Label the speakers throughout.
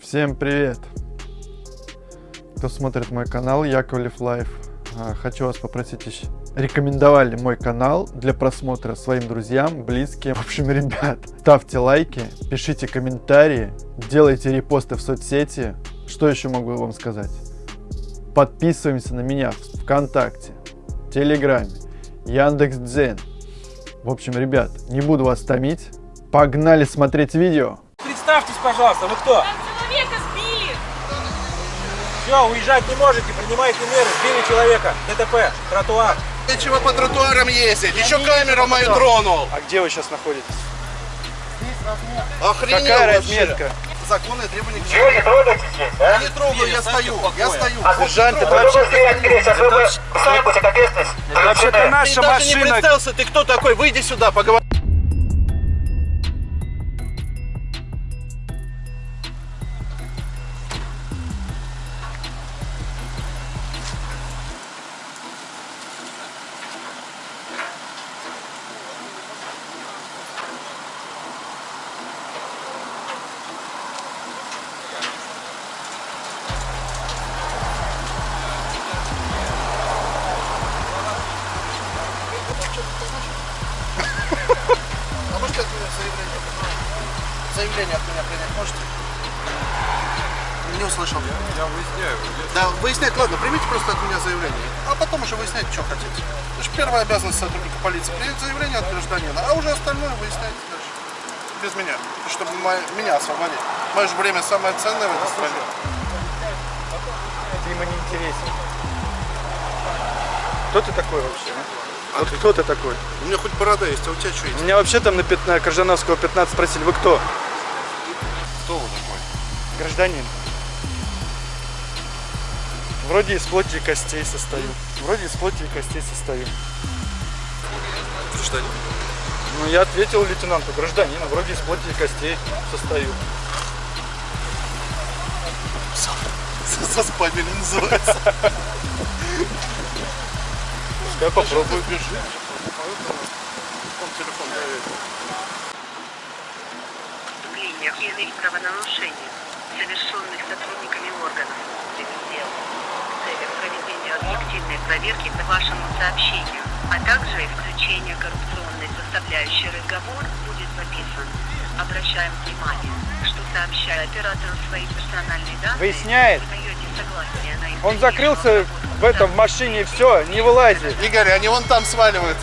Speaker 1: Всем привет! Кто смотрит мой канал Яковлев Life. А, хочу вас попросить рекомендовали мой канал для просмотра своим друзьям, близким. В общем, ребят, ставьте лайки, пишите комментарии, делайте репосты в соцсети. Что еще могу вам сказать? Подписываемся на меня в ВКонтакте, Телеграме, Яндекс.Дзен. В общем, ребят, не буду вас томить. Погнали смотреть видео.
Speaker 2: Представьтесь, пожалуйста, вы кто? Все, уезжать не можете, принимайте меры, сбили человека. ДТП, тротуар.
Speaker 3: Нечего по тротуарам ездить. Еще камеру мою тронул.
Speaker 1: А где вы сейчас находитесь?
Speaker 3: Охренел
Speaker 1: Какая
Speaker 3: вообще.
Speaker 1: разметка?
Speaker 3: Законы и требования к
Speaker 2: Чего не трогаете здесь, а?
Speaker 3: Я не трогаю, я стою. Я стою.
Speaker 1: Сержант, это
Speaker 2: Вы
Speaker 1: вообще...
Speaker 2: сейчас вы бы сами будете ответственность.
Speaker 1: Вообще-то
Speaker 3: Ты
Speaker 1: наша
Speaker 3: даже не
Speaker 1: машина.
Speaker 3: представился, ты кто такой? Выйди сюда, поговори. Выясняю. Да, выяснять, ладно, примите просто от меня заявление. А потом уже выяснять, что хотите. Это же первая обязанность сотрудника полиции. Принять заявление от гражданина, а уже остальное выясняйте дальше. Без меня. Чтобы мо- меня освободить. Мое же время самое ценное в этой стране.
Speaker 1: Ты ему не интересен. Кто ты такой вообще? а? Вот кто ты такой?
Speaker 3: У меня хоть борода есть, а у тебя что есть?
Speaker 1: Меня вообще там на 15, Коржановского 15 спросили, вы кто?
Speaker 3: Кто вы такой?
Speaker 1: Гражданин. Вроде из плоти и костей состою. Вроде из плоти и костей состою.
Speaker 3: Гражданин.
Speaker 1: Ну, я ответил лейтенанту, гражданин, вроде из плоти и костей состою.
Speaker 3: Заспамили называется.
Speaker 1: Я попробую.
Speaker 3: Бежит. Он телефон
Speaker 4: преступлениях и иных правонарушениях, совершенных сотрудниками объективной проверки по вашему сообщению, а также и включения коррупционной составляющей разговор будет записан. Обращаем внимание, что сообщая оператору свои персональные данные,
Speaker 1: Выясняет. Он закрылся в этом в машине, все, не вылазит.
Speaker 3: Игорь, они вон там сваливают.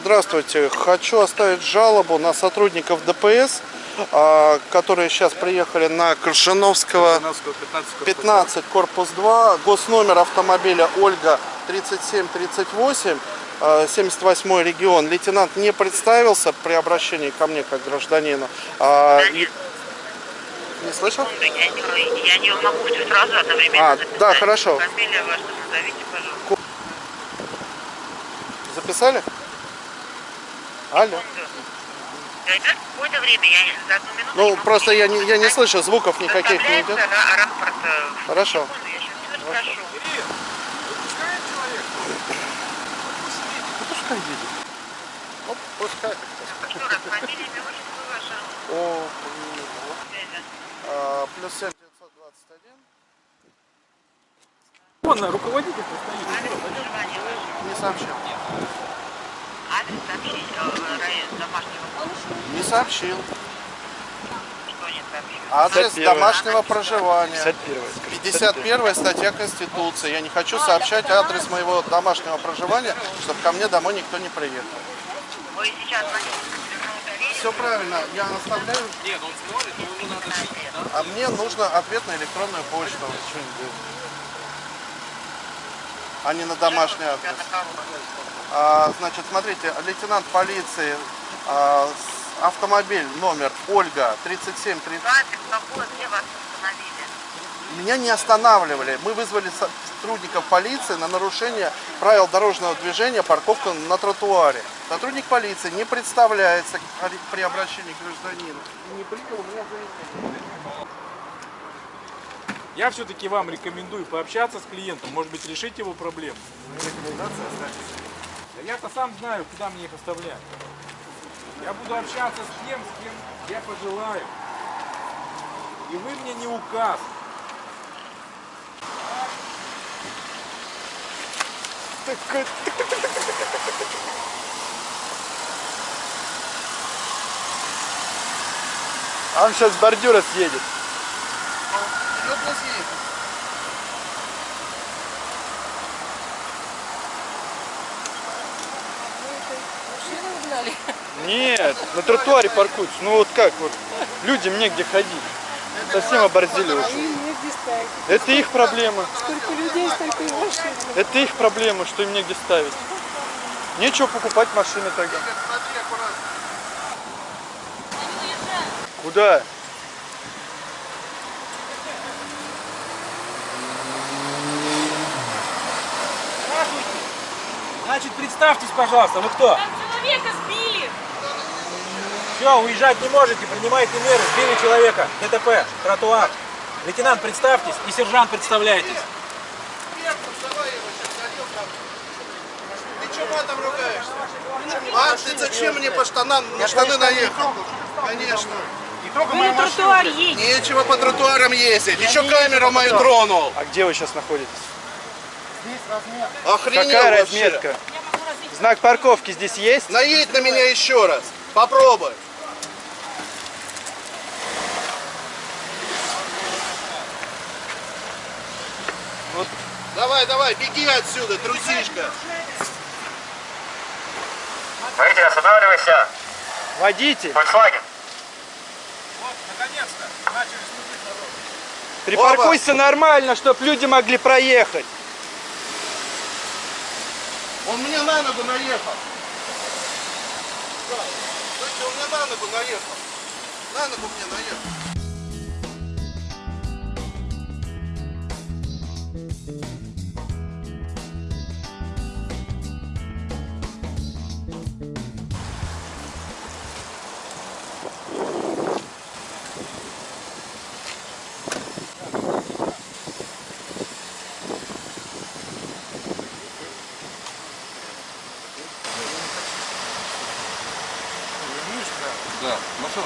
Speaker 3: Здравствуйте. Хочу оставить жалобу на сотрудников ДПС, а, которые сейчас приехали на Коршановского 15, корпус 2, госномер автомобиля Ольга 3738, э, 78 регион. Лейтенант не представился при обращении ко мне как гражданину. А, Не слышал?
Speaker 4: Я не, я не могу все сразу одновременно
Speaker 3: А,
Speaker 4: записать.
Speaker 3: да, хорошо.
Speaker 4: Фамилия ваша назовите, пожалуйста.
Speaker 3: Записали? Алло.
Speaker 4: Какое-то время, я не- за одну минуту
Speaker 3: Ну,
Speaker 4: могу
Speaker 3: просто я не, я не слышу, звуков никаких не идет.
Speaker 4: Рапорт. э,
Speaker 3: Хорошо.
Speaker 4: секунду, Я сейчас все спрошу.
Speaker 3: Пускай едет. Ну, пускай.
Speaker 4: Еще раз, фамилия, имя, отчество ваше.
Speaker 3: О, а, плюс 7 921.
Speaker 2: Вон, руководитель стоит.
Speaker 4: Адрес проживания ваше.
Speaker 3: Не сообщил.
Speaker 4: Адрес сообщить, э, район домашнего
Speaker 3: Не сообщил.
Speaker 4: что не сообщил.
Speaker 3: Адрес
Speaker 1: 51.
Speaker 3: домашнего проживания.
Speaker 1: 51 скажи.
Speaker 3: 51 статья Конституции. Я не хочу сообщать адрес моего домашнего проживания, чтобы ко мне домой никто не приехал.
Speaker 4: Вы сейчас телефон
Speaker 3: Все правильно, я оставляю. А мне нужно ответ на электронную почту. А не на домашний адрес. А, значит, смотрите, лейтенант полиции, а, автомобиль номер Ольга 3730.
Speaker 4: График, какой, где вас установили?
Speaker 3: Меня не останавливали. Мы вызвали сотрудников полиции на нарушение правил дорожного движения, парковка на тротуаре. Сотрудник полиции не представляется при обращении к гражданину. И не принял у меня заявление.
Speaker 2: Я все-таки вам рекомендую пообщаться с клиентом, может быть, решить его проблему.
Speaker 3: Рекомендация оставьте.
Speaker 2: Я-то сам знаю, куда мне их оставлять. Я буду общаться с тем, с кем я пожелаю. И вы мне не указ.
Speaker 1: А он сейчас с бордюра съедет.
Speaker 3: Съезд.
Speaker 1: Нет, на тротуаре паркуются. Ну вот как вот, людям негде ходить. Совсем оборзели уже. Это их проблема.
Speaker 5: Сколько людей, столько и машин.
Speaker 1: Это их проблема, что им негде ставить. Нечего покупать машины тогда. Куда?
Speaker 2: Здравствуйте. Значит, представьтесь, пожалуйста, вы кто?
Speaker 5: Там человека сбили.
Speaker 2: Все, уезжать не можете, принимайте меры, сбили человека. ДТП, тротуар. Лейтенант, представьтесь, и сержант, представляйтесь.
Speaker 3: Там. Ругаешься? А ты зачем мне по штанам, на штаны наехал? Конечно.
Speaker 5: Вы на тротуар едете.
Speaker 3: Нечего по тротуарам ездить. Еще камеру мою тронул.
Speaker 1: А где вы сейчас находитесь?
Speaker 3: Охренел
Speaker 1: Какая
Speaker 3: вообще.
Speaker 1: разметка? Знак парковки здесь есть?
Speaker 3: Наедь на меня еще раз. Попробуй.
Speaker 1: Вот.
Speaker 3: Давай, давай, беги отсюда, трусишка.
Speaker 6: Водитель, останавливайся.
Speaker 1: Водитель,
Speaker 6: Volkswagen.
Speaker 2: Вот, наконец-то, начали
Speaker 1: припаркуйся нормально, чтобы люди могли проехать.
Speaker 3: Он мне на ногу наехал. Да, слышите, он мне на ногу наехал. На ногу мне наехал.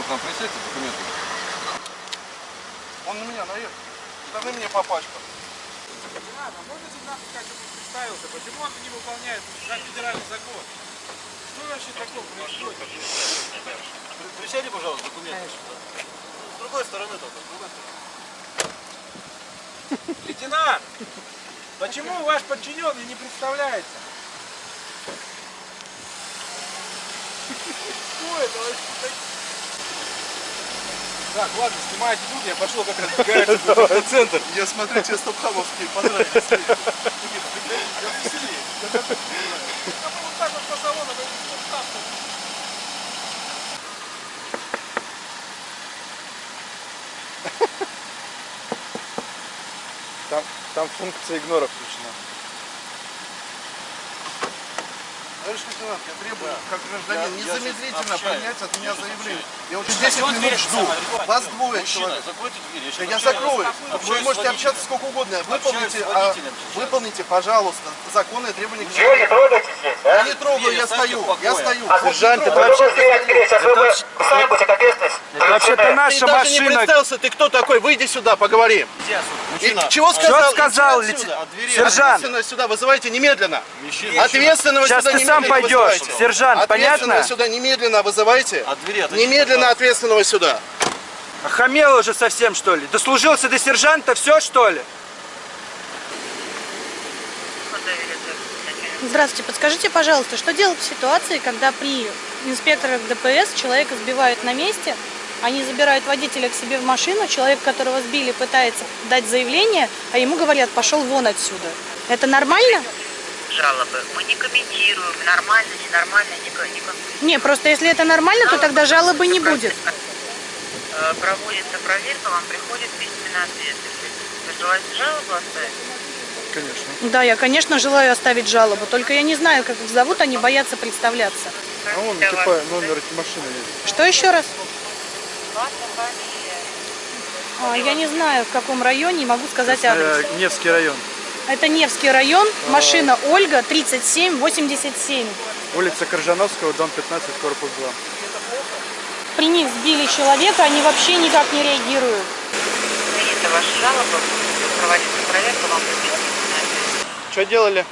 Speaker 7: К нам принесите документы.
Speaker 3: Он на меня наехал. Даны мне по пачкам.
Speaker 2: Ладно, можно сержант как представился, почему он не выполняет как федеральный закон? Что вообще такое происходит?
Speaker 7: Присядьте, пожалуйста, документы. С другой стороны только, с другой стороны.
Speaker 2: Лейтенант, почему ваш подчиненный не представляется? Что это вообще? Так, ладно, снимайте тут, я пошел как раз в центр.
Speaker 3: Я смотрю, тебе стопхамовские понравились.
Speaker 2: Я веселее. Вот так вот по салону.
Speaker 1: Там, там функция игнора включена.
Speaker 3: Товарищ лейтенант, я требую, как гражданин,
Speaker 7: Я- я
Speaker 3: незамедлительно принять от меня заявление. Я уже
Speaker 7: Закройте
Speaker 3: 10 минут
Speaker 7: дверь,
Speaker 3: жду. Вас двое
Speaker 7: Мужчина,
Speaker 3: человек.
Speaker 7: закройте дверь.
Speaker 3: Да я
Speaker 7: общаюсь-
Speaker 3: закрою. Вы можете общаться сколько угодно. Выполните, а, выполните, пожалуйста, законные требования к
Speaker 6: Чего не трогаете здесь, а?
Speaker 3: Я не трогаю,
Speaker 7: Дверь
Speaker 3: я стою. Я стою.
Speaker 6: А
Speaker 1: Сержант, это
Speaker 6: вы будете сами будете ответственность.
Speaker 1: Это вообще-то
Speaker 3: Ты
Speaker 1: наша
Speaker 3: даже не
Speaker 1: машина.
Speaker 3: представился, ты кто такой? Выйди сюда, поговорим. И
Speaker 7: Мужчина,
Speaker 3: чего сказал?
Speaker 1: Что сказал
Speaker 7: от двери.
Speaker 1: Сержант,
Speaker 3: сюда вызывайте немедленно.
Speaker 7: Мужчина,
Speaker 3: Ответственного
Speaker 1: сейчас
Speaker 3: сюда
Speaker 1: ты сам пойдешь.
Speaker 3: вызывайте.
Speaker 1: Сержант, понятно?
Speaker 3: сюда немедленно вызывайте.
Speaker 7: От двери отойдите,
Speaker 3: Немедленно ответственного сюда.
Speaker 1: Охамел уже совсем, что ли? Дослужился до сержанта, все, что ли?
Speaker 5: Здравствуйте, подскажите, пожалуйста, что делать в ситуации, когда при инспекторах ДПС человека сбивают на месте, они забирают водителя к себе в машину, человек, которого сбили, пытается дать заявление, а ему говорят, пошел вон отсюда. Это нормально?
Speaker 4: Жалобы. Мы не комментируем, нормально, ненормально, не, ко- не
Speaker 5: просто если это нормально, то тогда жалобы не будет.
Speaker 4: Э, Проводится проверка, вам приходит письменный ответ. Если вы желаете жалобу оставить?
Speaker 1: Конечно.
Speaker 5: Да, я, конечно, желаю оставить жалобу, только я не знаю, как их зовут, они боятся представляться.
Speaker 1: А вон,
Speaker 4: Скажите,
Speaker 1: типа, номер этой машины есть.
Speaker 5: Что еще раз? А, Я не знаю, в каком районе, не могу сказать адрес.
Speaker 1: Э, Невский район.
Speaker 5: Это Невский район, машина Ольга, 3787.
Speaker 1: Улица Коржановского, дом 15, корпус 2.
Speaker 5: При них сбили человека, они вообще никак не реагируют.
Speaker 4: Принята ваша жалоба, проводится проверка, вам.
Speaker 1: Что делали?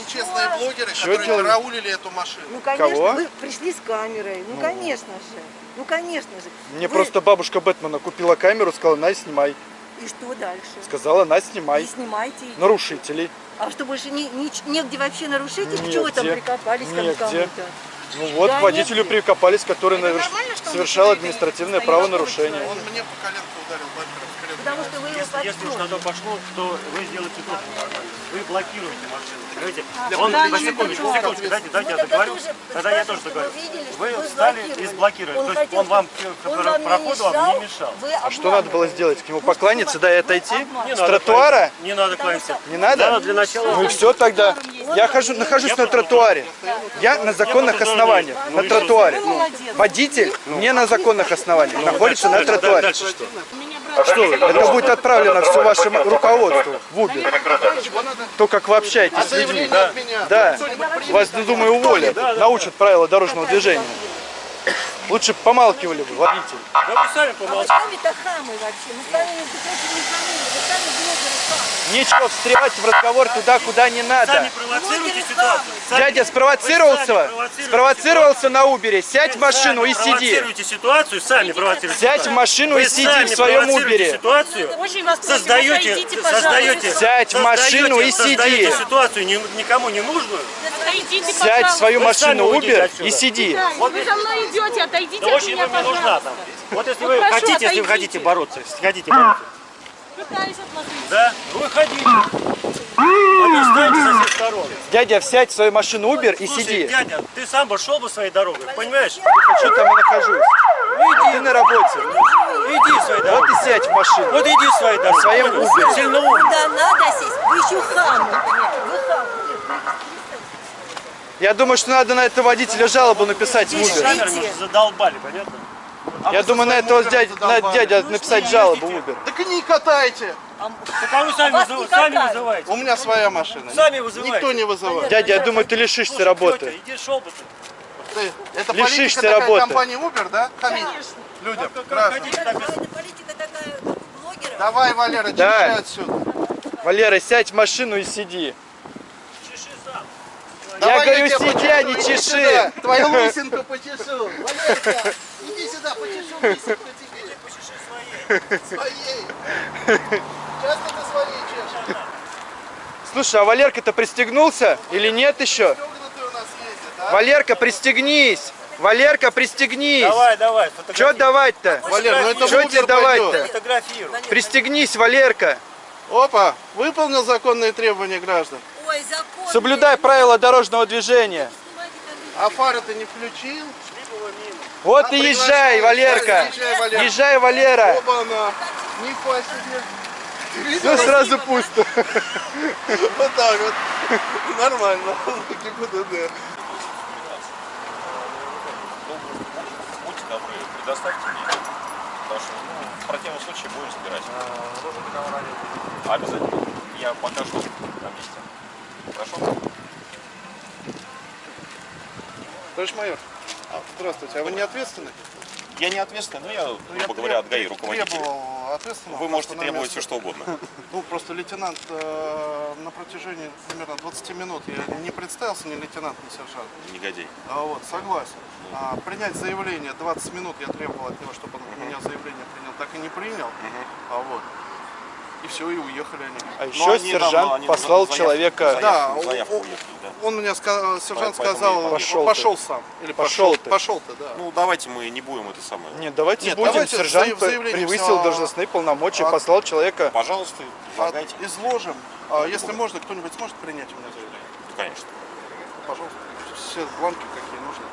Speaker 3: Нечестные блогеры,
Speaker 1: Чё
Speaker 3: которые
Speaker 1: делали?
Speaker 3: караулили эту машину.
Speaker 8: Ну, конечно,
Speaker 1: Кого?
Speaker 8: вы пришли с камерой. Ну, конечно же. Ну, конечно же.
Speaker 1: Мне
Speaker 8: Вы-
Speaker 1: просто бабушка Бэтмена купила камеру, сказала, на, снимай.
Speaker 8: И что дальше?
Speaker 1: Сказала, на, снимай.
Speaker 8: снимайте.
Speaker 1: Нарушителей.
Speaker 8: А что, больше не, не- негде вообще нарушить? их? Чего вы там
Speaker 1: Негде.
Speaker 8: прикопались
Speaker 1: Негде.
Speaker 8: кому-то?
Speaker 1: Ну вот,
Speaker 8: Да,
Speaker 1: водителю
Speaker 8: нет.
Speaker 1: прикопались, который
Speaker 5: что он
Speaker 1: совершал административное
Speaker 5: стоит?
Speaker 1: правонарушение.
Speaker 3: Он мне по коленку ударил.
Speaker 8: Потому что вы
Speaker 7: Если, если уж на то пошло, то вы сделаете тоже нормально. Вы блокируете машину. Понимаете?
Speaker 5: А,
Speaker 7: Он, секундочку, секундочку, дайте, дайте я
Speaker 8: Ну, тогда
Speaker 7: договорю. Тогда я тоже договорю.
Speaker 8: вы
Speaker 7: встали и
Speaker 8: блокировали.
Speaker 7: сблокировали.
Speaker 8: Он
Speaker 7: То есть он вам
Speaker 8: он
Speaker 7: проходу вам
Speaker 8: мешал,
Speaker 7: не мешал.
Speaker 1: А что надо было сделать? К нему
Speaker 8: Ну,
Speaker 1: покланяться, да и отойти?
Speaker 7: Не
Speaker 1: С тротуара?
Speaker 7: Не надо кланяться.
Speaker 1: Не надо?
Speaker 7: Надо для начала...
Speaker 1: Ну и все тогда. Я хожу, нахожусь на тротуаре. Я на законных основаниях, на
Speaker 7: ну
Speaker 1: тротуаре.
Speaker 8: Молодец.
Speaker 1: Водитель не на законных основаниях, находится на
Speaker 7: Дальше-
Speaker 1: тротуаре.
Speaker 7: Дальше что?
Speaker 1: Это будет отправлено все вашему руководству в Uber. То, как вы общаетесь с людьми.
Speaker 3: Заявление от меня.
Speaker 1: Да, вас, думаю, уволят, научат правила дорожного движения. Лучше помалкивали бы, водитель.
Speaker 7: Да вы сами
Speaker 8: А вы сами-то хамы вообще. Мы с вами, не хамы. Вы сами блогеры хамы.
Speaker 1: Нечего встревать в разговор туда, куда не надо.
Speaker 7: Сами провоцируйте ситуацию. Сами-
Speaker 1: Дядя спровоцировался, спровоцировался на Убере. Сядь в машину и сиди.
Speaker 7: Провоцируете ситуацию, сами провоцируете.
Speaker 1: Сядь в машину и сиди в своем Убере.
Speaker 7: ситуацию. Создаете, создаете,
Speaker 1: Сядь в машину и сиди.
Speaker 7: ситуацию никому не нужную.
Speaker 5: Отойдите,
Speaker 1: Сядь в свою машину
Speaker 7: отсюда.
Speaker 1: и сиди.
Speaker 5: Вы за мной идете, отойдите
Speaker 7: Да
Speaker 5: от
Speaker 7: очень
Speaker 5: меня,
Speaker 7: вам не нужна
Speaker 5: пожалуйста.
Speaker 7: там. Вот если
Speaker 5: Вот
Speaker 7: вы хотите, если вы хотите бороться, хотите бороться.
Speaker 5: Пытаюсь от вас уйти.
Speaker 7: Да? Выходите. Встаньте со всех.
Speaker 1: Дядя, сядь в свою машину Uber и
Speaker 7: Слушай,
Speaker 1: сиди.
Speaker 7: дядя, ты сам бы шел бы своей дорогой, понимаешь?
Speaker 1: Что там я нахожусь? Ты на работе.
Speaker 7: Иди своей
Speaker 1: Вот
Speaker 7: дорогой.
Speaker 1: и сядь в машину.
Speaker 7: Вот иди своей дорогой.
Speaker 1: своем
Speaker 7: Понял?
Speaker 1: Uber.
Speaker 7: Сильно умный.
Speaker 8: Куда надо сесть? Вы еще хамы.
Speaker 1: Я думаю, что надо на этого водителя жалобу написать в Uber.
Speaker 7: Задолбали, понятно?
Speaker 1: Я думаю, на этого дядя, на дядя написать жалобу в Uber.
Speaker 3: Так и не катайте.
Speaker 7: Так а вы сами,
Speaker 8: Вас
Speaker 7: вызыв-
Speaker 8: не
Speaker 7: сами вызываете.
Speaker 3: У меня своя машина.
Speaker 7: Сами вызывайте.
Speaker 3: Никто не вызывает.
Speaker 1: Дядя, я думаю, ты лишишься
Speaker 7: Слушай,
Speaker 1: работы.
Speaker 7: тетя, иди шел бы ты.
Speaker 3: Ты- Это
Speaker 1: Лишишься
Speaker 3: политика такая
Speaker 1: работы.
Speaker 3: компании Uber, да? Хамить людям,
Speaker 7: Как так и-
Speaker 8: Это политика такая блогера.
Speaker 3: Давай, Валера,
Speaker 1: Да.
Speaker 3: чеши отсюда.
Speaker 1: Валера, сядь в машину и сиди.
Speaker 7: Чеши сам.
Speaker 1: Я
Speaker 3: Давай
Speaker 1: говорю, сиди, а не чеши.
Speaker 3: сюда. Твою лысинку почешу. Валерка, иди сюда, почешу лысинку тебе.
Speaker 7: Почеши своей.
Speaker 3: Своей. Часто ты своей чешешь?
Speaker 1: Слушай, а Валерка-то пристегнулся или нет еще?
Speaker 3: Ездит, а?
Speaker 1: Валерка, пристегнись! Валерка, пристегнись!
Speaker 7: Давай, давай, фотографируй.
Speaker 1: давать-то?
Speaker 3: Валер, ну это Uber
Speaker 1: тебе давать-то? Пристегнись, Валерка!
Speaker 3: Опа, выполнил законные требования граждан.
Speaker 8: Ой, закон.
Speaker 1: Соблюдай правила дорожного движения.
Speaker 3: А фары ты не включил?
Speaker 1: Вот
Speaker 3: А
Speaker 1: и езжай. Валерка!
Speaker 3: Езжай.
Speaker 1: Езжай, Валера!
Speaker 3: Оба она. Нифига себе. Ты
Speaker 1: Ну
Speaker 3: видел?
Speaker 1: сразу пусто.
Speaker 3: Вот так вот. Нормально. ГИБДД.
Speaker 9: Будьте добры, предоставьте мне. Потому что ну, в противном случае будем собирать. Обязательно. Я покажу на месте. Хорошо?
Speaker 3: Товарищ майор, а, здравствуйте. А вы не ответственны?
Speaker 9: Я не ответственный, но я,
Speaker 3: Ну, я
Speaker 9: грубо говоря, от ГАИ руководитель.
Speaker 3: Требовал ответственного.
Speaker 9: Вы можете требовать
Speaker 3: место.
Speaker 9: все, что угодно.
Speaker 3: Ну, просто лейтенант э, на протяжении примерно 20 минут я не представился ни лейтенант, ни сержант.
Speaker 9: Негодяй.
Speaker 3: А вот, согласен. А, принять заявление 20 минут я требовал от него, чтобы он у меня заявление принял, так и не принял. А вот. И все, и уехали они.
Speaker 1: А
Speaker 9: Но
Speaker 1: еще
Speaker 9: они давно-
Speaker 1: сержант
Speaker 9: они
Speaker 1: послал
Speaker 9: заявку-
Speaker 1: человека.
Speaker 9: заявку-
Speaker 3: Да,
Speaker 9: заявку
Speaker 3: он-
Speaker 9: уехали, да.
Speaker 3: Он мне сказал, сержант
Speaker 9: Поэтому
Speaker 3: сказал,
Speaker 9: я
Speaker 1: пошел
Speaker 3: пошел,
Speaker 1: ты.
Speaker 3: сам. Или
Speaker 1: Пошел
Speaker 3: пошел,
Speaker 1: ты.
Speaker 3: пошел ты, да.
Speaker 9: Ну, давайте мы не будем это самое.
Speaker 1: Нет, давайте
Speaker 3: Нет,
Speaker 1: будем.
Speaker 3: давайте
Speaker 1: Сержант превысил
Speaker 3: всё-
Speaker 1: должностные полномочия,
Speaker 3: А-
Speaker 1: послал человека.
Speaker 9: Пожалуйста,
Speaker 3: От-
Speaker 9: излагайте.
Speaker 3: изложим. А если можно, кто-нибудь сможет принять у меня заявление?
Speaker 9: Ну, Конечно.
Speaker 3: Пожалуйста. Все бланки какие нужны.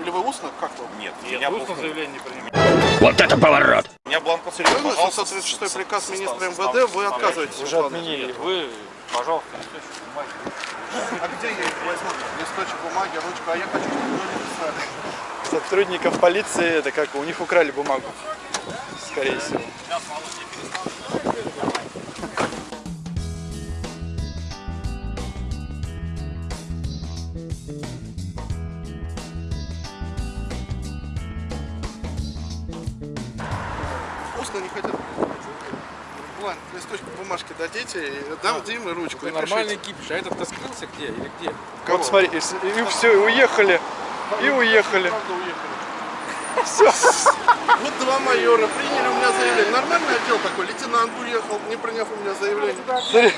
Speaker 3: Или вы устно, как вы?
Speaker 9: Нет, у меня бланков-
Speaker 3: заявление не принимаете.
Speaker 9: У меня бланков
Speaker 3: Серьезно?
Speaker 9: Пожалуйста,
Speaker 3: 736
Speaker 9: с-
Speaker 3: приказ
Speaker 9: с-
Speaker 3: министра МВД, вы отказываетесь плана?
Speaker 1: отменили.
Speaker 9: Вы, пожалуйста,
Speaker 3: А где я их возьму? Листочек бумаги, ручку, а я хочу, чтобы вы написали.
Speaker 1: Сотрудников полиции, это как, у них украли бумагу. скорее всего.
Speaker 3: План, листочек бумажки дадите, и дам Диме ручку. И
Speaker 2: нормальный кипиш, а этот-то скрылся где или где?
Speaker 1: Вот смотри, и, и все, и уехали, и уехали. Все.
Speaker 3: Вот два майора приняли у меня заявление. Нормальный отдел такой, лейтенант уехал, не приняв у меня заявление.
Speaker 1: Смотри,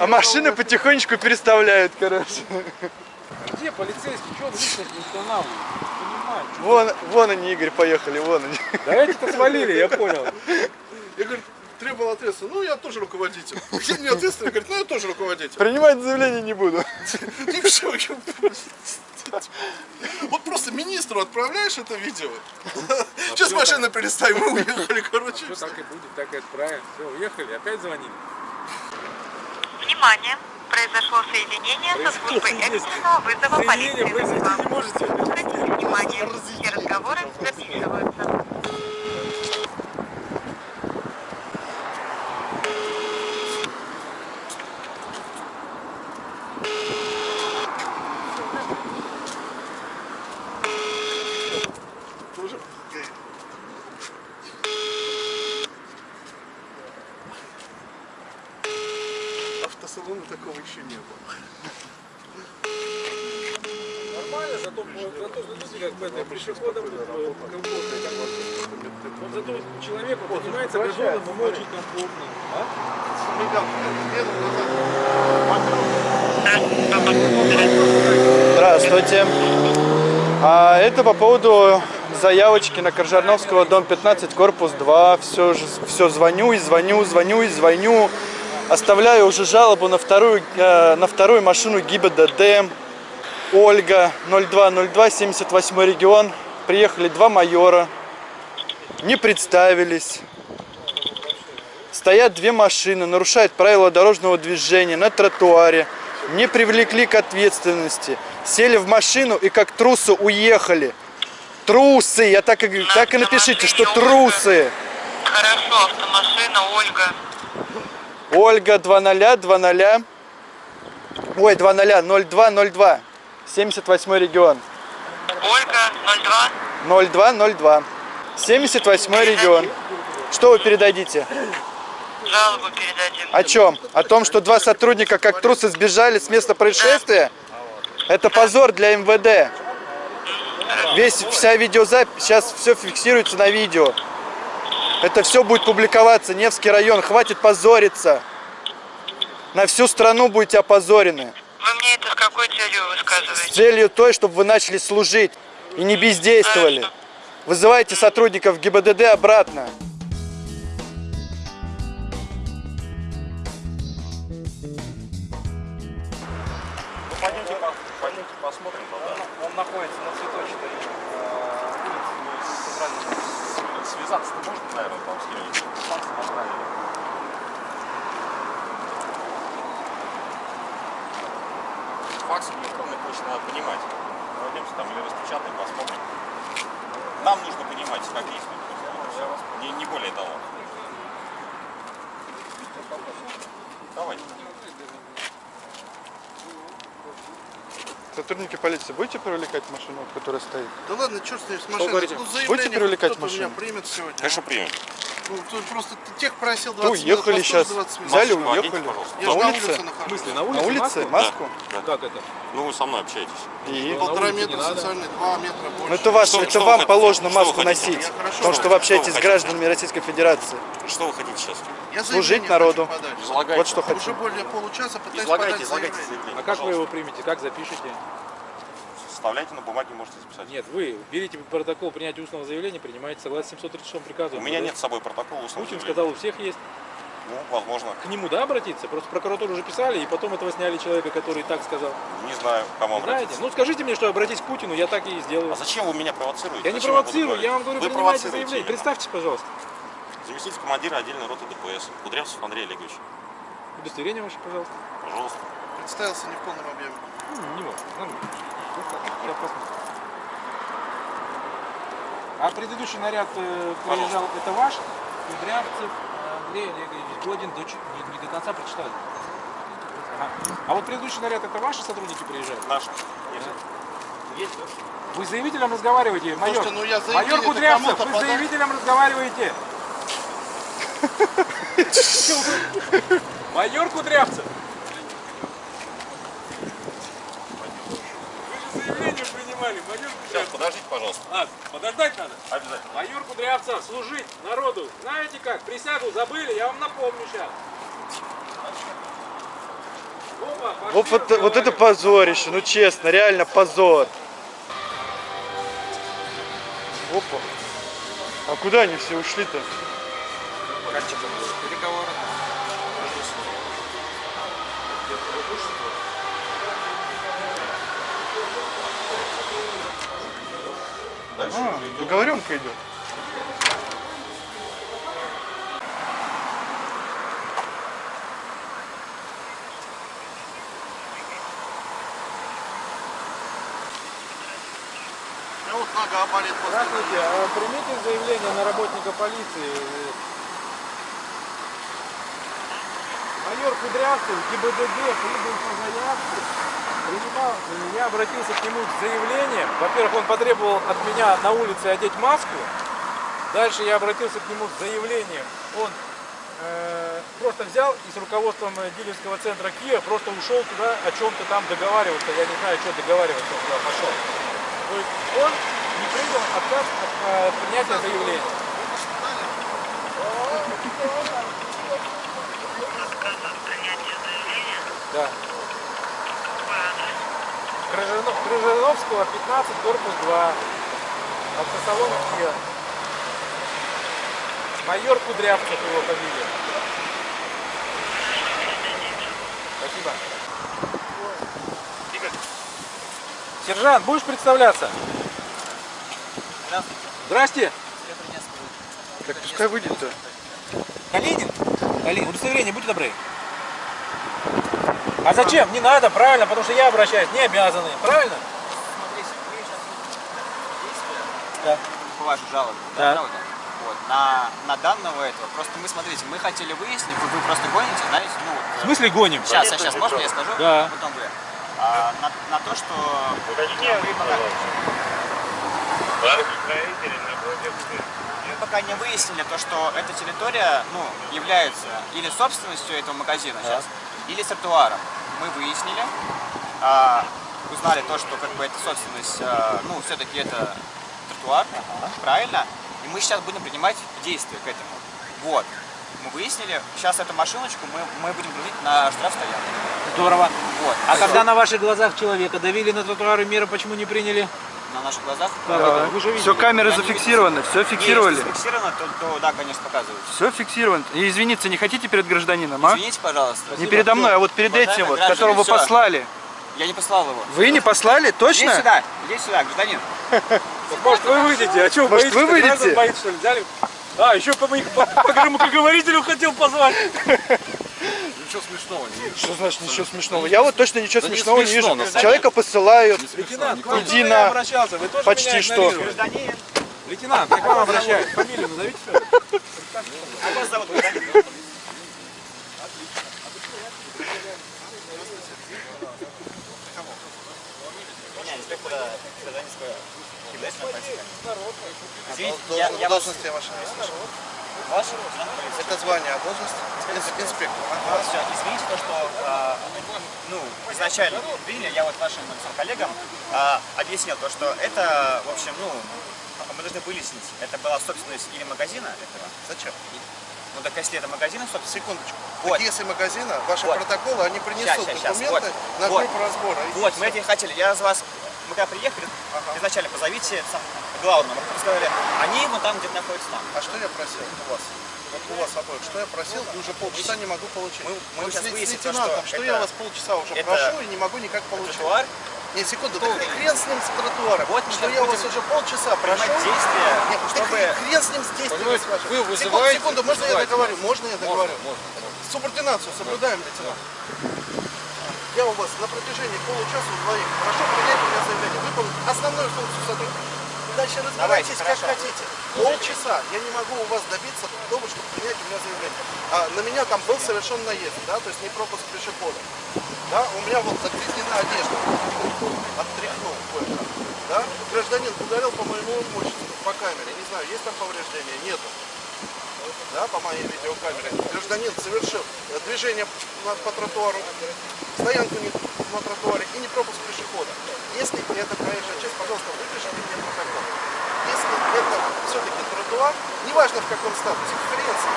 Speaker 1: а машины потихонечку переставляют, короче.
Speaker 2: Где полицейский? Что он личность не устанавливает?
Speaker 1: Вон, вон они, Игорь, поехали, вон они.
Speaker 2: Да эти-то свалили, я понял.
Speaker 3: Я говорю, требовал ответственность. Ну, я тоже руководитель. Все мне ответственный, говорит, ну, я тоже руководитель.
Speaker 1: Принимать заявление не буду.
Speaker 3: И все. Вот просто министру отправляешь это видео. Сейчас машина переставим, мы уехали, короче.
Speaker 2: Все так и будет, так и отправим. Все, уехали, опять звонили.
Speaker 4: Внимание! Произошло соединение со службой экстренного вызова полиции.
Speaker 2: не
Speaker 4: внимание, все разговоры записываются.
Speaker 3: Тоже? Автосалона такого еще не было.
Speaker 2: Нормально, зато, зато смотрите, как бы это пешеходом э, комфортно. как бы. Вот зато человеку поднимается газоном, ему очень комфортно. А?
Speaker 1: Здравствуйте. А это по поводу заявочки на Коржарновского, дом 15, корпус 2. Все, все звоню и звоню, звоню и звоню. Оставляю уже жалобу на вторую, э, на вторую машину ГИБДД. Ольга, 0202, 78 регион. Приехали два майора. Не представились. Стоят две машины, нарушают правила дорожного движения на тротуаре. Не привлекли к ответственности. Сели в машину и как трусы уехали. Трусы! Я так и, так и напишите, что трусы.
Speaker 4: Хорошо, автомашина, Ольга.
Speaker 1: Ольга 20 20. Ой, 20 0202. 78 регион.
Speaker 4: Ольга, 02.
Speaker 1: 0202. 78 регион. Что вы передадите?
Speaker 4: Жалобу передадим.
Speaker 1: О чем? О том, что два сотрудника как трусы сбежали с места происшествия? Это позор для МВД. Весь, вся видеозапись, сейчас все фиксируется на видео. Это все будет публиковаться. Невский район, хватит позориться. На всю страну будете опозорены.
Speaker 4: Вы мне это с какой целью
Speaker 1: С
Speaker 4: высказываете?
Speaker 1: целью той, чтобы вы начали служить и не бездействовали. Вызывайте сотрудников ГИБДД обратно.
Speaker 9: Распечатаем, посмотрим. Нам нужно понимать, как действует. Не, не более того. Давайте.
Speaker 1: Сотрудники полиции, будете привлекать машину, которая стоит?
Speaker 3: Да ладно, черт с ним, с машиной. Ну,
Speaker 1: Будете привлекать машину?
Speaker 3: меня примет сегодня.
Speaker 9: Конечно, примем.
Speaker 3: Ну, тут просто тех просил
Speaker 1: Ну,
Speaker 3: 20 минут,
Speaker 1: уехали
Speaker 3: вас
Speaker 1: сейчас.
Speaker 3: тоже 20 минут.
Speaker 1: Взяли,
Speaker 9: Масочку
Speaker 1: уехали.
Speaker 9: пожалуйста.
Speaker 3: Я
Speaker 1: На
Speaker 3: же на
Speaker 1: улице?
Speaker 3: нахожусь.
Speaker 2: смысле, на
Speaker 1: На
Speaker 2: улице? маску?
Speaker 1: Маску?
Speaker 9: Да.
Speaker 2: Как это?
Speaker 9: Ну, вы со мной общаетесь.
Speaker 1: И?
Speaker 2: на
Speaker 3: Полтора метра социальный, два метра больше.
Speaker 1: Ну это, ваш,
Speaker 9: Что-
Speaker 1: это
Speaker 9: что
Speaker 1: вам положено маску носить,
Speaker 3: Я хорошо
Speaker 1: потому что вы общаетесь
Speaker 9: Что
Speaker 1: с гражданами Российской Федерации.
Speaker 9: Что вы хотите сейчас?
Speaker 3: Я
Speaker 1: служить народу.
Speaker 3: хочу.
Speaker 1: Вот что
Speaker 3: Уже
Speaker 1: хотим.
Speaker 3: более получаса пытаюсь
Speaker 9: Излагайте,
Speaker 3: подать
Speaker 9: излагайте
Speaker 3: заявление.
Speaker 9: заявление.
Speaker 2: А как вы его примете? Как запишете?
Speaker 9: Составляйте на бумаге, можете записать.
Speaker 2: Нет, вы берите протокол принятия устного заявления, принимаете согласно 736 приказу.
Speaker 9: У меня нет с собой протокола устного
Speaker 2: Путин
Speaker 9: заявления.
Speaker 2: сказал, у всех есть.
Speaker 9: Ну, возможно.
Speaker 2: К нему, да, обратиться? Просто прокуратуру уже писали, и потом этого сняли человека, который так сказал.
Speaker 9: Не знаю, к кому
Speaker 2: Не знаете?
Speaker 9: обратиться.
Speaker 2: Ну, скажите мне, что обратись к Путину, я так и сделаю.
Speaker 9: А зачем вы меня провоцируете?
Speaker 2: Я не
Speaker 9: Зачем буду
Speaker 2: провоцирую,
Speaker 9: говорить?
Speaker 2: я вам говорю,
Speaker 9: Вы
Speaker 2: принимайте заявление.
Speaker 9: именно.
Speaker 2: Представьтесь, пожалуйста.
Speaker 9: Заместитель командира отдельной роты ДПС. Кудрявцев Андрей Олегович.
Speaker 2: Удостоверение ваше, пожалуйста.
Speaker 9: Пожалуйста.
Speaker 3: Представился не в полном объеме.
Speaker 2: Ну, не важно. Нормально. А предыдущий наряд э, приезжал, это ваш? Кудрявцев Андрей Олегович Годин до, не, не до конца прочитали. Ага. А вот предыдущий наряд это ваши сотрудники приезжают?
Speaker 9: Наши.
Speaker 2: Есть. Вы с заявителем разговариваете, майор?
Speaker 3: Слушайте, ну я
Speaker 2: майор Кудрявцев, вы с заявителем разговариваете? Майор Кудрявцев! Вы же заявление принимали, майор
Speaker 9: Сейчас,
Speaker 2: Кудрявцев.
Speaker 9: подождите, пожалуйста.
Speaker 2: А, подождать надо.
Speaker 9: Обязательно.
Speaker 2: Майор Кудрявцев, служить народу. Знаете как, присягу забыли, я вам напомню сейчас. Опа, пошли
Speaker 1: Вот, вот, вот это позорище, ну честно, реально позор. Опа. А куда они все ушли-то?
Speaker 2: Переговоры.
Speaker 1: А, договоренка идет.
Speaker 2: Здравствуйте, а примите заявление на работника полиции. Майор Кудрявцев, ГИБДД, прибыл по заявке. Принимал, я обратился к нему с заявлением. Во-первых, он потребовал от меня на улице одеть маску. Дальше я обратился к нему с заявлением. Он э, просто взял и с руководством э, дилерского центра Киев просто ушел туда о чем-то там договариваться. Я не знаю, что договариваться, он туда пошел. То есть он не принял отказ от э, принятия заявления. Да. Крыжано- Крыжановского, 15, корпус 2. Автосалон Kia. Майор Кудрявцев его фамилия. Спасибо. Сержант, будешь представляться? Здрасте.
Speaker 1: Так пускай выйдет-то.
Speaker 2: Калинин? Калинин, удостоверение, будьте добры. А зачем? Не надо, правильно, потому что я обращаюсь, не обязаны, правильно? Да.
Speaker 10: по вашей жалобе.
Speaker 2: Да.
Speaker 10: правда? Вот. На, на данного этого, просто мы, смотрите, мы хотели выяснить, вы, вы просто гоните, знаете, ну,
Speaker 2: В смысле гоним?
Speaker 10: сейчас, сейчас, можно я скажу?
Speaker 2: Да.
Speaker 10: Потом вы. А, на, на то, что вы пока, мы пока не выяснили то, что эта территория, ну, является или собственностью этого магазина сейчас, или с тротуаром. Мы выяснили, а, узнали то, что как бы это собственность, а, ну, все-таки это тротуар, правильно? И мы сейчас будем принимать действия к этому. Вот. Мы выяснили, сейчас эту машиночку мы, мы будем грузить на штрафстоянку.
Speaker 2: Здорово.
Speaker 10: Вот.
Speaker 2: А
Speaker 10: Всё.
Speaker 2: когда на ваших глазах человека давили на тротуары, меры почему не приняли?
Speaker 10: На наших глазах?
Speaker 2: Как это? Вы же видели.
Speaker 1: Все камеры зафиксированы, все фиксировали.
Speaker 10: Если зафиксировано, то, то да, конечно, показывают.
Speaker 1: Все фиксировано. И извиниться не хотите перед гражданином, а?
Speaker 10: Извините, пожалуйста.
Speaker 1: Не передо мной, а вот перед
Speaker 10: Уважаемые
Speaker 1: этим вот, которого вы
Speaker 10: всё.
Speaker 1: послали.
Speaker 10: Я не послал его.
Speaker 1: Вы не послали,
Speaker 10: Иди
Speaker 1: точно?
Speaker 10: сюда, иди сюда, гражданин.
Speaker 2: Может вы выйдете? А что,
Speaker 1: Может, вы выйдете?
Speaker 2: Боитесь, что ли? Взяли? А, еще по, моих- по, по громкоговорителю хотел позвать.
Speaker 9: Ничего смешного не вижу.
Speaker 1: Что значит ничего смешного? Я вот точно ничего
Speaker 9: Да не
Speaker 1: смешного не
Speaker 9: смешно,
Speaker 1: вижу.
Speaker 9: на самом
Speaker 1: Человека посылают.
Speaker 2: Лейтенант,
Speaker 9: не
Speaker 1: Иди на- почти что.
Speaker 2: Лейтенант, я к вам обращаюсь. Фамилию назовите свою.
Speaker 10: Как вас зовут, гражданин? Извините, я, я вас...
Speaker 3: Слышу.
Speaker 10: Ваше?
Speaker 3: Это звание, а должность? Инс- Инспектор.
Speaker 10: Вот, всё, извините то, что а, ну, изначально приняли, я вот вашим коллегам а, объяснил то, что это, в общем, ну, мы должны выяснить, это была собственность или магазина этого.
Speaker 3: Зачем?
Speaker 10: Ну так если это магазин, собственно,
Speaker 3: Секундочку.
Speaker 10: Вот.
Speaker 3: Так если магазина, ваши
Speaker 10: Вот.
Speaker 3: протоколы, они принесут
Speaker 10: щас, щас.
Speaker 3: документы
Speaker 10: Вот.
Speaker 3: на
Speaker 10: Вот.
Speaker 3: группу разбора.
Speaker 10: Вот,
Speaker 3: всё.
Speaker 10: мы этим хотели. Я за вас, мы когда приехали, изначально позовите сам, главного. Мы сказали, они ну, там где-то находятся там.
Speaker 3: А что я просил у вас? Вот у вас обоих. Что я просил? Уже полчаса не могу получить.
Speaker 10: Мы- мы
Speaker 3: Вот
Speaker 10: сейчас
Speaker 3: с
Speaker 10: выясним что
Speaker 3: что
Speaker 10: это-
Speaker 3: я вас полчаса уже
Speaker 10: это
Speaker 3: прошу и не могу никак получить.
Speaker 10: Тротуар,
Speaker 3: Не, секунду, да хрен с ним с тротуара.
Speaker 10: Вот
Speaker 3: что я вас уже полчаса прошу.
Speaker 10: действия,
Speaker 3: Нет, да
Speaker 10: чтобы...
Speaker 3: хрен с ним с вашими.
Speaker 9: вы
Speaker 3: Секунду,
Speaker 9: вызываете-
Speaker 3: секунду, можно я договорю? Можно я договорю?
Speaker 9: Можно,
Speaker 3: Субординацию соблюдаем, лейтенант. Я у вас на протяжении получаса двоих прошу принять у меня заявление, выполнить основную функцию сотрудника. Дальше
Speaker 10: Давайте,
Speaker 3: разбирайтесь как
Speaker 10: хорошо.
Speaker 3: хотите. Полчаса я не могу у вас добиться того, чтобы принять у меня заявление. А на меня там был совершен наезд, да, то есть не пропуск пешехода. Да, у меня вот загрязнена одежда, оттряхнул кое-как. Да, гражданин ударил по моему имуществу, по камере, не знаю, есть там повреждения, нету. Да, по моей видеокамере. Гражданин совершил э, движение по тротуару, стоянку не на тротуаре и не пропуск пешехода. Если это проезжая часть, пожалуйста, выпишите мне Ан-2, неважно в каком статусе, конференции,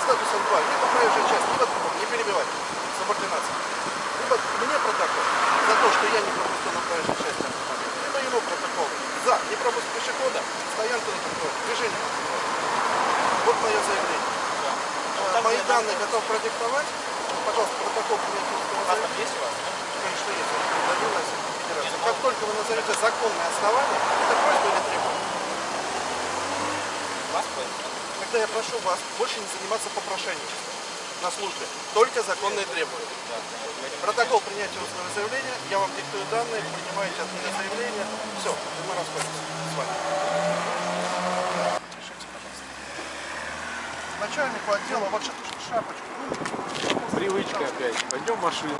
Speaker 3: статус Ан-2, либо проезжая часть, либо другом, не перебивать, субординация. Либо мне протокол за то, что я не пропустил на проезжей части автомобиля, либо ему протокол за не пропуск пешехода, стоянку на тротуаре, движение на тротуаре. Вот мое заявление. Да. А, мои данные готов продиктовать. Пожалуйста, протокол принятия а заявления.
Speaker 10: есть у вас?
Speaker 3: Конечно, есть. Ну как только вы назовете законные основания, это просьба или требование? Тогда я прошу вас больше не заниматься попрошайничеством на службе. Только законные требования. Протокол принятия устного заявления, я вам диктую данные, принимаете от меня заявление. Все, мы расходимся с вами. Начальнику отдела, ша- шапочку.
Speaker 2: Привычка опять. Пойдем в машину.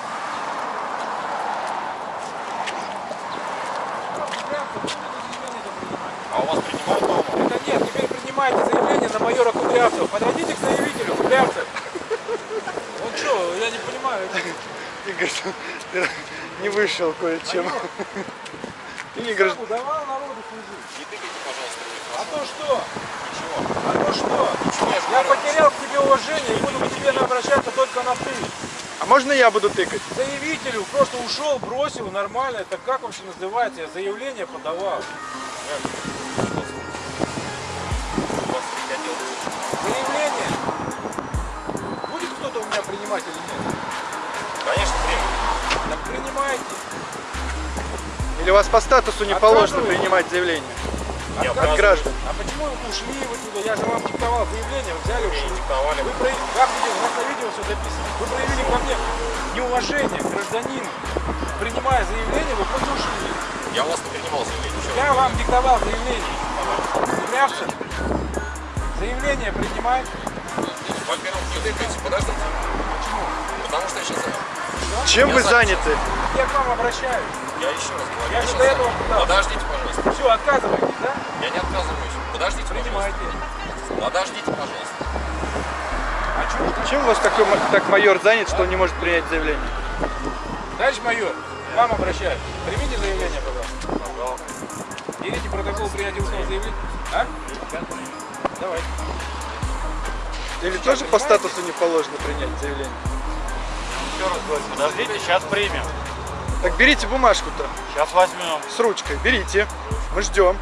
Speaker 9: А у вас принимают дома?
Speaker 2: Это нет, теперь принимайте заявление на майора Кудрявцева. Подойдите к заявителю, Кудрявцев. Он что, я не понимаю.
Speaker 1: Игорь, ты не вышел кое-чем. Ты не гражданин.
Speaker 2: Давал народу служить.
Speaker 9: Не тыкайте, пожалуйста.
Speaker 2: А то что?
Speaker 9: Ничего.
Speaker 2: А то что?
Speaker 9: Ничего, я
Speaker 2: потерял к тебе уважение и буду к тебе обращаться только на ты.
Speaker 1: А можно я буду тыкать?
Speaker 2: Заявителю просто ушел, бросил, нормально. Это как вообще называется? Я заявление подавал. Или
Speaker 1: у вас по статусу не положено принимать заявление?
Speaker 9: Я
Speaker 1: От
Speaker 9: отказываюсь.
Speaker 1: граждан.
Speaker 2: А почему вы ушли вы туда? Я же вам диктовал заявление, вы взяли, ушли.
Speaker 9: диктовали.
Speaker 2: Вы прояв- как видео, у нас на видео все записано. Вы проявили ко мне неуважение к гражданину. Принимая заявление, вы просто ушли.
Speaker 9: Я у вас не принимал заявление.
Speaker 2: Я вам диктовал заявление. Кудрявцев, заявление принимай.
Speaker 9: Во-первых, не тыкайте, подождите.
Speaker 2: Почему?
Speaker 9: Потому что я сейчас...
Speaker 1: Чем
Speaker 9: Я
Speaker 1: вы
Speaker 9: за-
Speaker 1: заняты?
Speaker 2: Я к вам обращаюсь.
Speaker 9: Я еще раз говорю.
Speaker 2: Я же до этого пытался.
Speaker 9: Подождите, пожалуйста.
Speaker 2: Все, отказываетесь, да?
Speaker 9: Я не отказываюсь. Подождите,
Speaker 2: Принимайте.
Speaker 9: пожалуйста. Подождите, пожалуйста.
Speaker 2: А что?
Speaker 1: Чем у вас такой, так майор занят, что он не может принять заявление?
Speaker 2: Товарищ майор, к вам обращаюсь. Примите заявление, пожалуйста. Берите протокол принятия устного заявления. А? Давай.
Speaker 1: Или тоже по статусу не положено принять заявление?
Speaker 7: Еще раз говорю, подождите, сейчас примем.
Speaker 1: Так берите бумажку-то
Speaker 7: Сейчас возьмем.
Speaker 1: с ручкой, берите. Мы ждем.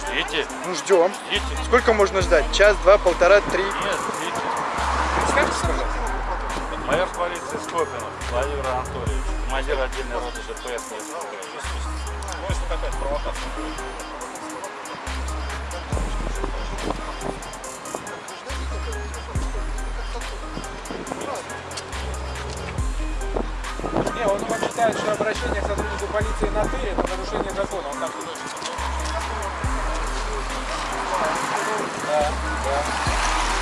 Speaker 7: Ждите,
Speaker 1: Ну ждем.
Speaker 7: ждите.
Speaker 1: Сколько можно ждать? Час, два, полтора, три.
Speaker 7: Нет, ждите.
Speaker 2: Пожалуйста.
Speaker 7: Майор полиции Скопинов Владимир Анатольевич, командир отдельной роты.
Speaker 9: Ну, если какая-то провокация будет.
Speaker 2: Не, он вам считает, что обращение к сотруднику полиции на «ты» – это нарушение закона. Он так думает. Да, да.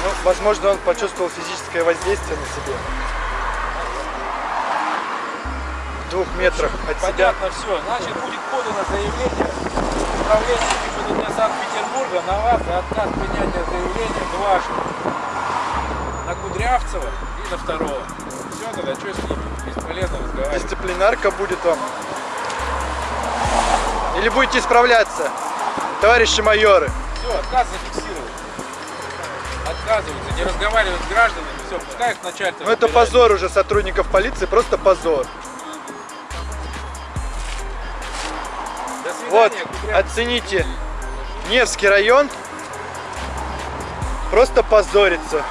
Speaker 1: Ну, возможно, он почувствовал физическое воздействие на себе. В двух метрах от себя.
Speaker 2: Понятно все. Значит, будет подано заявление управление ГИБДД Санкт-Петербурга на вас за отказ принятия заявления дважды. На Кудрявцева и на второго. Все, тогда что с ними? Бесполезно разговаривать.
Speaker 1: Дисциплинарка будет вам. Или будете исправляться, товарищи майоры.
Speaker 2: Все, отказ зафиксирован. Отказываются, не разговаривают с гражданами, все, пускай их начальство.
Speaker 1: Ну это позор уже сотрудников полиции, просто позор.
Speaker 2: До свидания,
Speaker 1: Вот, оцените. Невский район просто позорится.